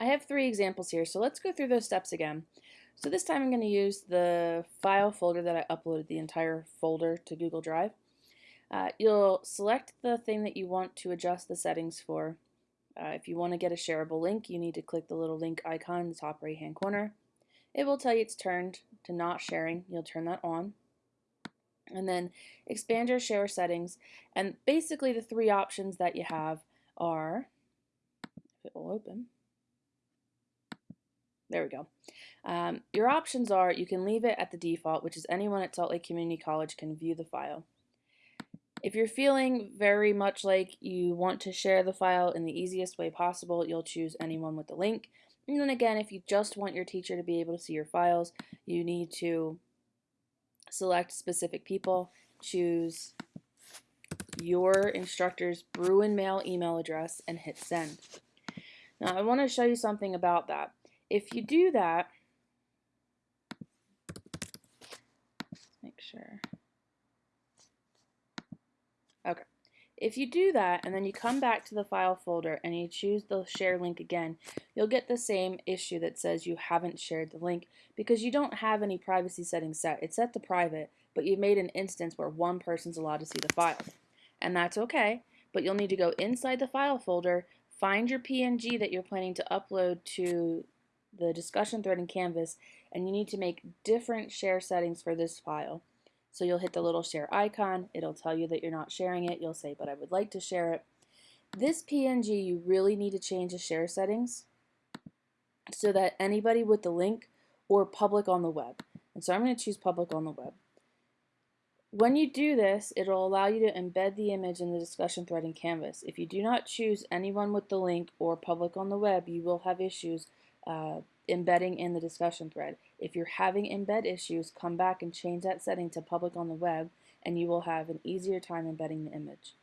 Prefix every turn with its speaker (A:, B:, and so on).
A: I have three examples here, so let's go through those steps again. So this time I'm going to use the file folder that I uploaded the entire folder to Google Drive. Uh, you'll select the thing that you want to adjust the settings for. Uh, if you want to get a shareable link, you need to click the little link icon in the top right hand corner. It will tell you it's turned to not sharing. You'll turn that on. And then expand your share settings. And basically the three options that you have are, if it will open, there we go. Um, your options are you can leave it at the default, which is anyone at Salt Lake Community College can view the file. If you're feeling very much like you want to share the file in the easiest way possible, you'll choose anyone with the link. And then again, if you just want your teacher to be able to see your files, you need to select specific people, choose your instructor's Bruin Mail email address, and hit send. Now I want to show you something about that. If you do that, make sure. Okay. If you do that and then you come back to the file folder and you choose the share link again, you'll get the same issue that says you haven't shared the link because you don't have any privacy settings set. It's set to private, but you've made an instance where one person's allowed to see the file. And that's okay, but you'll need to go inside the file folder, find your PNG that you're planning to upload to the discussion thread in Canvas, and you need to make different share settings for this file. So you'll hit the little share icon, it'll tell you that you're not sharing it, you'll say, but I would like to share it. This PNG, you really need to change the share settings so that anybody with the link or public on the web. And so I'm going to choose public on the web. When you do this, it'll allow you to embed the image in the discussion thread in Canvas. If you do not choose anyone with the link or public on the web, you will have issues uh, embedding in the discussion thread. If you're having embed issues, come back and change that setting to public on the web and you will have an easier time embedding the image.